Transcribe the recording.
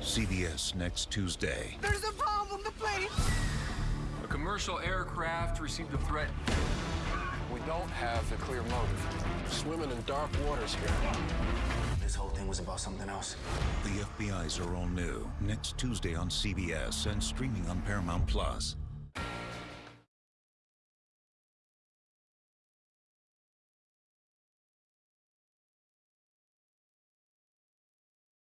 CBS next Tuesday. There's a bomb on the plane! A commercial aircraft received a threat. We don't have a clear motive. Swimming in dark waters here. This whole thing was about something else. The FBI's are all new. Next Tuesday on CBS and streaming on Paramount Plus.